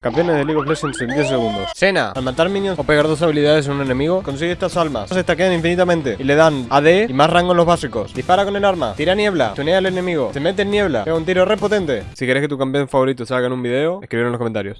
Campeones de League of Legends en 10 segundos. Sena, al matar minions o pegar dos habilidades en un enemigo, consigue estas almas. Se stackean infinitamente y le dan AD y más rango en los básicos. Dispara con el arma, tira niebla, tunea al enemigo, se mete en niebla, pega un tiro re potente. Si querés que tu campeón favorito salga en un video, escribir en los comentarios.